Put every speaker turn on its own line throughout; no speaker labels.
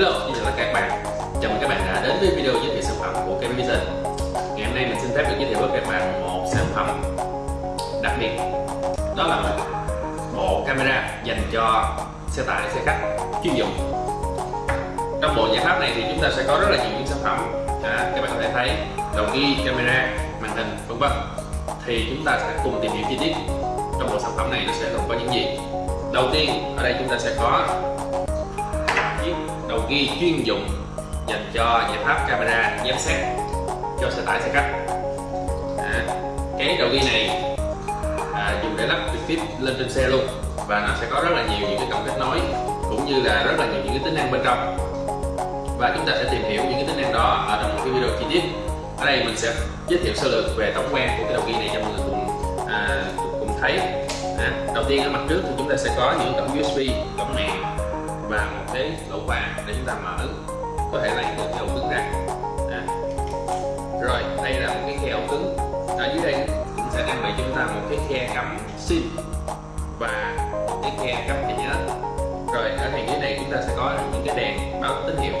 Hello, xin chào tất cả các bạn. Chào mừng các bạn đã đến với video giới thiệu sản phẩm của Kevin Vision. Ngày hôm nay mình xin phép được giới thiệu với các bạn một sản phẩm đặc biệt. Đó là một bộ camera dành cho xe tải, xe khách chuyên dụng. Trong bộ giải pháp này thì chúng ta sẽ có rất là nhiều những sản phẩm. À, Các bạn có thể thấy đầu ghi, camera, màn hình, vân vân. Thì chúng ta sẽ cùng tìm hiểu chi tiết trong bộ sản phẩm này nó sẽ gồm có những gì. Đầu tiên ở đây chúng ta sẽ có ghi chuyên dụng dành cho giải pháp camera giám sát cho xe tải xe khách. À, cái đầu ghi này à, dùng để lắp trực tiếp lên trên xe luôn và nó sẽ có rất là nhiều những cái cổng kết nối cũng như là rất là nhiều những cái tính năng bên trong. Và chúng ta sẽ tìm hiểu những cái tính năng đó ở trong một cái video chi tiết. Ở đây mình sẽ giới thiệu sơ lược về tổng quan của cái đầu ghi này cho mọi người cùng à, cùng thấy. À, đầu tiên ở mặt trước thì chúng ta sẽ có những cổng USB cổng mạng và một cái lỗ khóa để chúng ta mở. Có thể lấy được cái ổ cứng ra. À. rồi đây là một cái khe ổ cứng. Ở dưới đây cũng sẽ trang bị cho chúng ta một cái khe cắm sim và một cái khe cắm thẻ nhớ. Rồi ở hàng dưới này chúng ta sẽ có những cái đèn báo tín hiệu.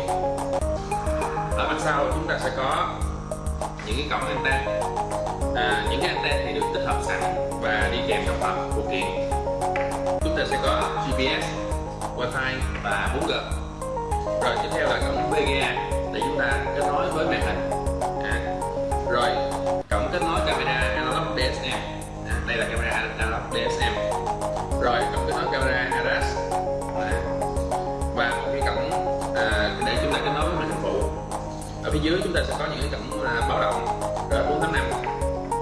Ở mặt sau chúng ta sẽ có những cái cổng anten. À, những cái anten thì được tích hợp sẵn và đi kèm trong hộp phụ kiện. Chúng ta sẽ có GPS wifi và 4G rồi tiếp theo là cổng VGA để chúng ta kết nối với màn hình. À. rồi. Cổng kết nối camera analog DSM à, đây là camera analog DSM rồi cổng kết nối camera aras. À. và một cái cổng à, để chúng ta kết nối với màn hình phụ ở phía dưới chúng ta sẽ có những cái cổng à, báo động. R485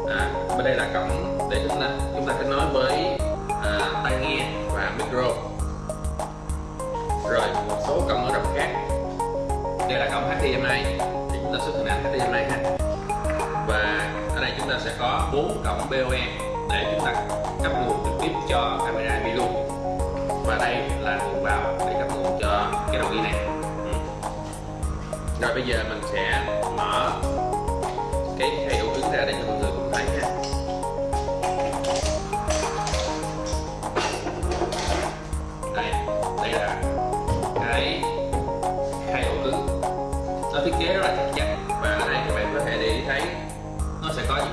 à, bên đây là cổng để chúng ta chúng ta kết nối với à, tai nghe và micro rồi một số cổng ở rộng khác. Đây là cổng HDMI thì chúng ta xuất hình ảnh HDMI ha. Và ở đây chúng ta sẽ có bốn cổng BOE để chúng ta cấp nguồn trực tiếp cho camera video và đây là nguồn vào để cấp nguồn cho cái đầu ghi này. Ừ. rồi bây giờ mình sẽ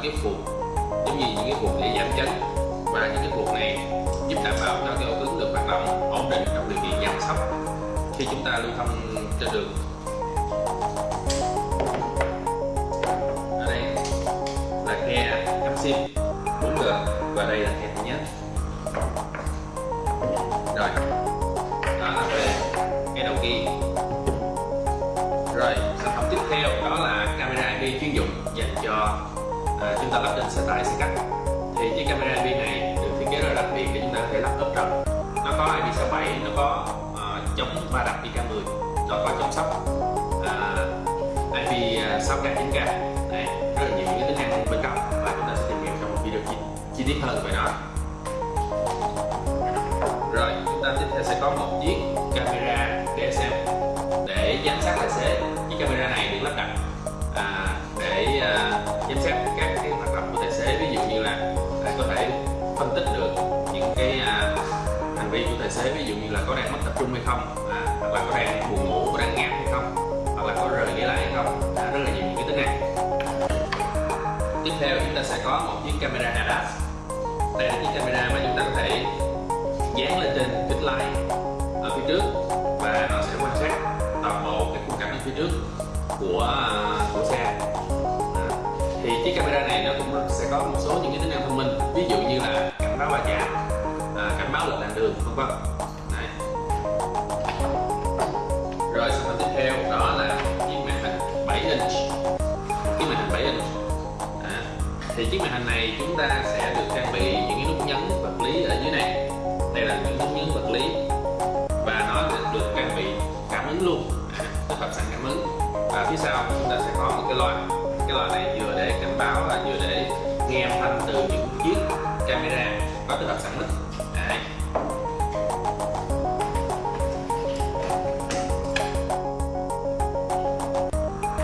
cái phuộc giống như những cái phuộc để giảm chấn và những cái phuộc này giúp đảm bảo cho cái ổ cứng được hoạt động ổn định trong điều kiện giảm sóc khi chúng ta lưu thông trên đường. Ở đây là khe cắm sim 4G và đây là khe thứ nhất. Rồi, đó là về cái đầu kia. rồi, sản phẩm tiếp theo đó là camera IP chuyên dụng dành cho à, chúng ta lắp trên xe tải xe khách thì chiếc camera IP này được thiết kế rất là đặc biệt để chúng ta có thể lắp ốp trần. Nó có IP67 nó có uh, chống va đập IK10 nó có chống sóc. Uh, IP 6K 9K Đấy, rất là nhiều những cái tính năng bên trong và chúng ta sẽ tìm hiểu trong một video chi, chi tiết hơn về nó. Rồi chúng ta tiếp theo sẽ có một chiếc camera để xem để giám sát tài xế. Có đang mất tập trung hay không? À, hoặc là có đang buồn ngủ có đang ngáp hay không? Hoặc là có rời ghế lại hay không? À, rất là nhiều những cái tính năng tiếp theo chúng ta sẽ có một chiếc camera ADAS đây là chiếc camera mà chúng ta có thể dán lên trên kính lái ở phía trước và nó sẽ quan sát toàn bộ cái khung cảnh ở phía trước của chúng ta sẽ được trang bị những cái nút nhấn vật lý ở dưới này. Đây là những nút nhấn vật lý. Và nó được trang bị cảm ứng luôn. À, tích hợp sẵn cảm ứng. Và phía sau chúng ta sẽ có một cái loa. Cái loa này vừa để cảnh báo và vừa để nghe âm thanh từ những chiếc camera. Có tích hợp sẵn mic Đấy.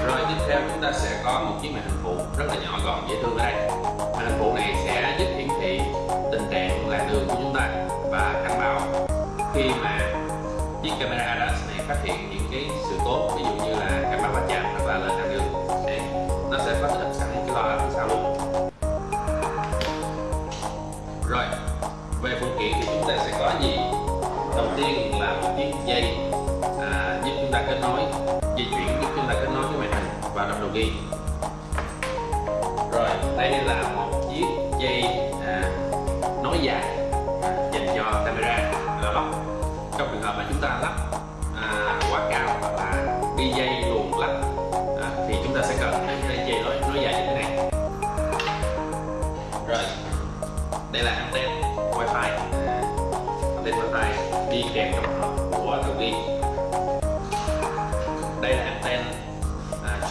rồi, tiếp theo chúng ta sẽ có một chiếc màn hình phụ rất là nhỏ gọn, dễ thương ở đây.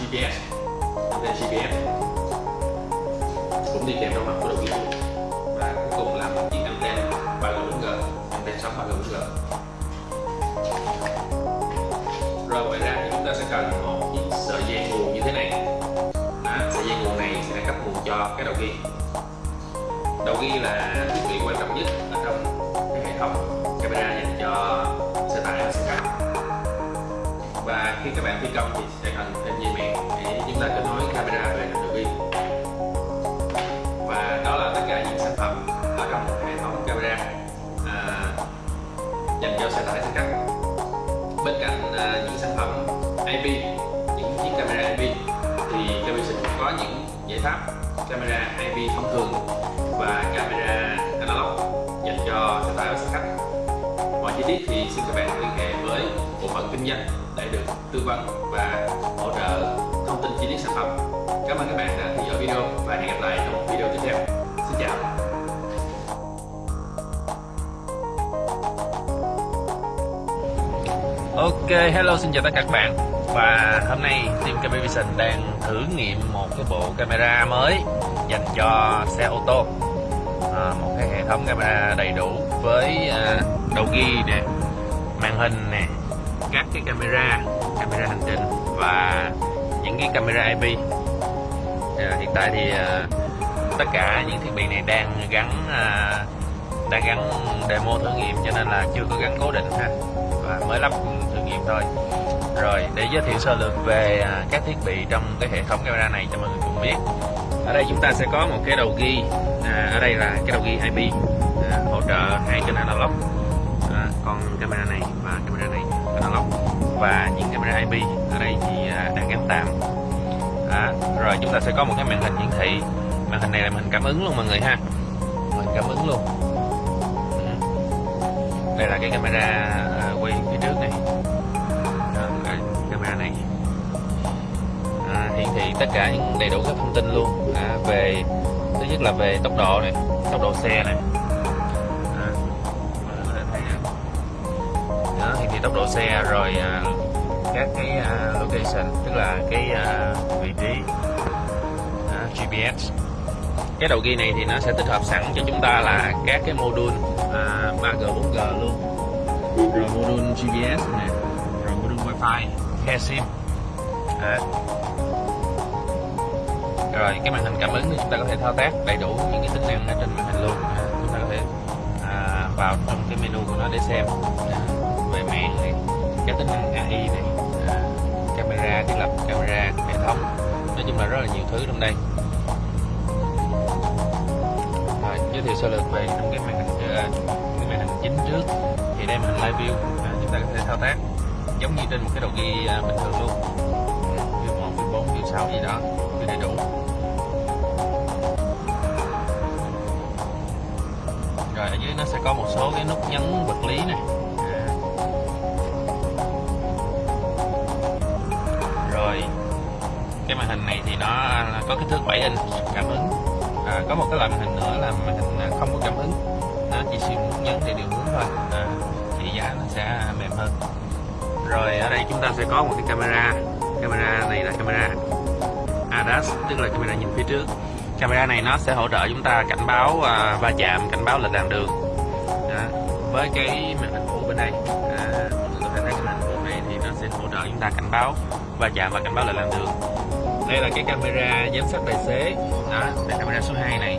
GPS anten GPS cũng đi kèm trong mặt của đầu ghi và cuối cùng là một chiếc anten 3G 4G anten sóng 3G 4G rồi ngoài ra thì chúng ta sẽ cần một chiếc sợi dây nguồn như thế này. À, sợi dây nguồn này sẽ cấp nguồn cho cái đầu ghi. Đầu ghi là thiết bị quan trọng nhất ở trong cái hệ thống camera dành cho xe tải và xe khách khi các bạn thi công thì sẽ cần thêm dây mèn để chúng ta kết nối camera về đầu pin và đó là tất cả những sản phẩm ở trong hệ thống camera à, dành cho xe tải xe khách. Bên cạnh à, những sản phẩm IP những chiếc camera IP thì camera cũng có những giải pháp camera IP thông thường và camera analog dành cho xe tải và xe khách. Mọi chi tiết thì xin các bạn liên hệ phận kinh doanh để được tư vấn và hỗ trợ thông tin chi tiết sản phẩm. Cảm ơn các bạn đã theo dõi video và hẹn gặp lại trong video tiếp theo. Xin chào.
Ok, hello xin chào tất cả các bạn. Và hôm nay Team Camera Vision đang thử nghiệm một cái bộ camera mới dành cho xe ô tô. À, Một cái hệ thống camera đầy đủ với à, đầu ghi nè, màn hình nè, các cái camera, camera hành trình và những cái camera IP à, ờ, Hiện tại thì à, tất cả những thiết bị này đang gắn à, đang gắn demo thử nghiệm cho nên là chưa có gắn cố định ha. Và mới lắp thử nghiệm thôi. Rồi để giới thiệu sơ lược về à, các thiết bị trong cái hệ thống camera này cho mọi người cùng biết. Ở đây chúng ta sẽ có một cái đầu ghi à, ở đây là cái đầu ghi IP à, hỗ trợ hai kênh analog à, con camera này và camera này analog và những camera IP ở đây thì à, đang gắn tạm. À, rồi chúng ta sẽ có một cái màn hình hiển thị. Màn hình này là màn hình cảm ứng luôn mọi người ha. Màn hình cảm ứng luôn. Ừ. Đây là cái camera à, quay phía trước này. Đó, cái camera này. À, hiển thị tất cả những đầy đủ các thông tin luôn. À, về thứ nhất là về tốc độ này tốc độ xe này. Tốc độ xe rồi à, các cái à, location tức là cái à, vị trí GPS cái đầu ghi này thì nó sẽ tích hợp sẵn cho chúng ta là các cái module à, 3G 4G luôn. Rồi module GPS này rồi module wifi khe sim. À. rồi cái màn hình cảm ứng thì chúng ta có thể thao tác đầy đủ những cái tính năng ở trên màn hình luôn. À, chúng ta có thể à, vào trong cái menu của nó để xem. à, cái tính năng AI này. À, camera thiết lập camera hệ thống. Nói chung là rất là nhiều thứ trong đây. Rồi giới thiệu sơ lược về trong cái màn hình à, cái màn hình chính trước. Thì đây màn hình live view à, chúng ta có thể thao tác giống như trên một cái đầu ghi à, bình thường luôn. View một view bốn view sáu gì đó view đầy đủ. Rồi ở dưới nó sẽ có một số cái nút nhấn vật lý này. Màn hình này thì nó à, có kích thước 7 inch. Cảm ứng. À, có một cái loại màn hình nữa là màn hình à, không có cảm ứng. Nó chỉ sử dụng nhấn để điều hướng thôi. À, thì giá nó sẽ mềm hơn. Rồi ở đây chúng ta sẽ có một cái camera. Camera này là camera ADAS tức là camera nhìn phía trước. Camera này nó sẽ hỗ trợ chúng ta cảnh báo uh, va chạm cảnh báo lệch làn đường. À, với cái màn hình của bên đây à, mọi người có thể thấy màn hình phụ này thì nó sẽ hỗ trợ chúng ta cảnh báo va chạm và cảnh báo lệch làn đường đây là cái camera giám sát tài xế. Đó đây camera số 2 này.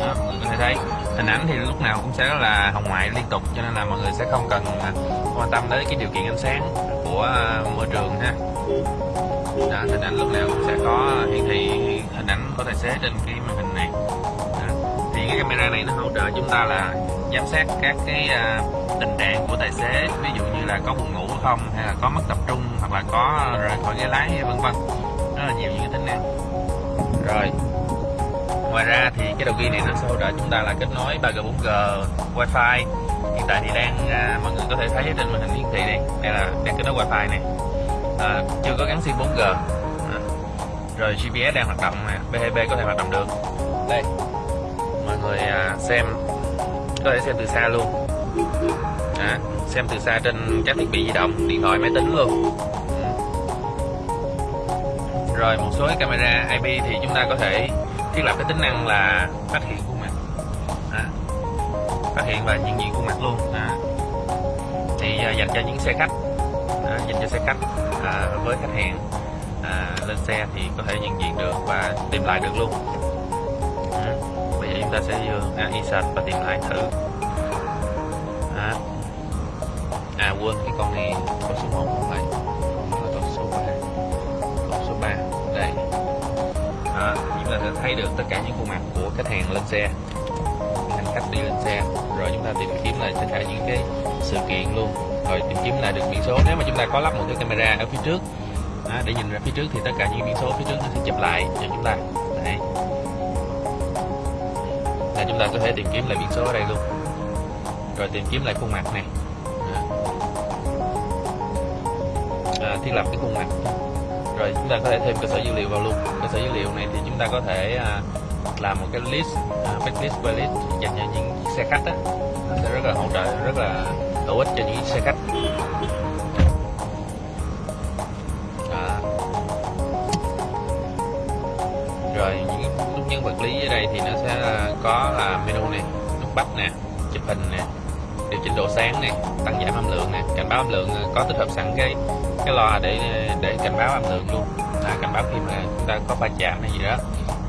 Đó mọi người có thể thấy. Hình ảnh thì lúc nào cũng sẽ là hồng ngoại liên tục cho nên là mọi người sẽ không cần à, quan tâm đến cái điều kiện ánh sáng của à, môi trường ha. Đó, hình ảnh lúc nào cũng sẽ có à, hiển thị hình ảnh của tài xế trên cái màn hình này. Đó. thì cái camera này nó hỗ trợ chúng ta là giám sát các cái tình trạng của tài xế ví dụ như là có buồn ngủ không hay là có mất tập trung hoặc là có rời khỏi ghế lái vân vân nhiều những tính năng rồi ngoài ra thì cái đầu ghi này nó sẽ hỗ trợ chúng ta là kết nối 3G 4G WiFi. hiện tại thì đang à, mọi người có thể thấy trên màn hình hiển thị này, đây là đang kết nối WiFi này. À, chưa có gắn sim 4G à, rồi GPS đang hoạt động nè B2B có thể hoạt động được. Đây mọi người à, xem có thể xem từ xa luôn. À, xem từ xa trên các thiết bị di động điện thoại máy tính luôn rồi một số cái camera IP thì chúng ta có thể thiết lập cái tính năng là phát hiện khuôn mặt. À, phát hiện và nhận diện khuôn mặt luôn. À. thì à, dành cho những xe khách. À, dành cho xe khách à, với khách hàng à, lên xe thì có thể nhận diện được và tìm lại được luôn. À, bây giờ chúng ta sẽ vô à, insert và tìm lại thử. À, à quên cái con này con số 1 không? Thấy được tất cả những khuôn mặt của khách hàng lên xe. Hành khách đi lên xe rồi chúng ta tìm kiếm lại tất cả những cái sự kiện luôn. Rồi tìm kiếm lại được biển số. Nếu mà chúng ta có lắp một cái camera ở phía trước đó, để nhìn ra phía trước thì tất cả những biển số phía trước nó sẽ chụp lại cho chúng ta. Đây là chúng ta có thể tìm kiếm lại biển số ở đây luôn. Rồi tìm kiếm lại khuôn mặt này. À, thiết lập cái khuôn mặt rồi chúng ta có thể thêm cơ sở dữ liệu vào luôn. Cơ sở dữ liệu này thì chúng ta có thể à, làm một cái list à, backlist playlist dành cho những chiếc xe khách đó nó sẽ rất là hỗ trợ rất là hữu ích cho những chiếc xe khách. À. rồi những nút nhân vật lý ở đây thì nó sẽ à, có là menu này nút bách nè chụp hình nè điều chỉnh độ sáng này tăng giảm âm lượng nè cảnh báo âm lượng à, có tích hợp sẵn cái cái loa để để cảnh báo âm lượng luôn. Là cảnh báo khi mà chúng ta có va chạm hay gì đó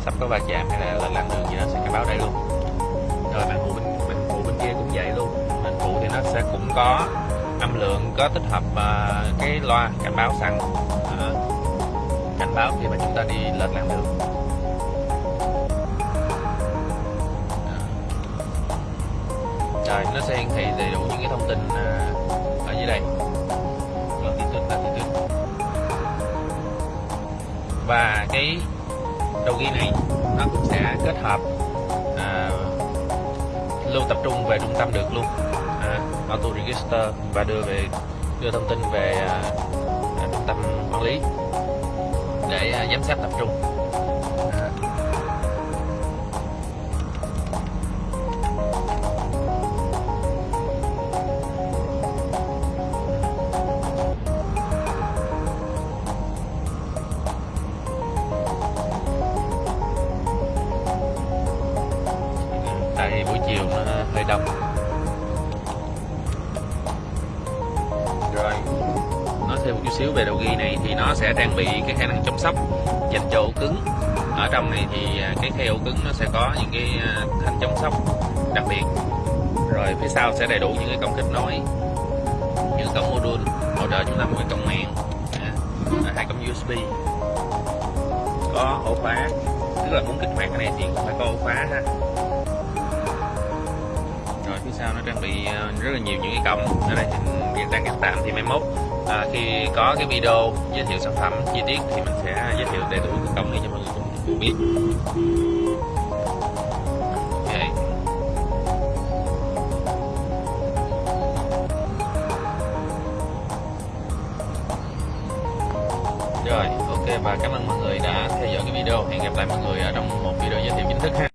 sắp có va chạm hay là lên làn đường gì đó sẽ cảnh báo đây luôn. Rồi bạn phụ bên bạn phụ bên kia cũng vậy luôn. Bạn phụ thì nó sẽ cũng có âm lượng có tích hợp uh, cái loa cảnh báo sẵn. Uh, cảnh báo khi mà chúng ta đi lên làn đường. Đây nó sẽ hiển thị đầy đủ những cái thông tin à, ở dưới đây. Vâng, latitude latitude và cái đầu ghi này nó cũng sẽ kết hợp à, lưu tập trung về trung tâm được luôn. À, auto register và đưa về đưa thông tin về à, trung tâm quản lý để à, giám sát tập trung. Bị cái khả năng chống sốc dành cho ổ cứng. Ở trong này thì à, cái khe ổ cứng nó sẽ có những cái à, thanh chống sốc đặc biệt. Rồi phía sau sẽ đầy đủ những cái cổng kết nối những cổng module hỗ trợ chúng ta một cái cổng mạng dạ. hai cổng USB có ổ khóa, tức là muốn kích hoạt cái này thì cũng phải có ổ khóa ha. Rồi phía sau nó trang bị à, rất là nhiều những cái cổng. Ở đây thì hiện đang cắt tạm thì mai mốt à, khi có cái video giới thiệu sản phẩm chi tiết thì mình sẽ giới thiệu đầy đủ cái công này cho mọi người cùng, biết. Okay. rồi ok và cảm ơn mọi người đã theo dõi cái video. Hẹn gặp lại mọi người ở trong một video giới thiệu chính thức ha.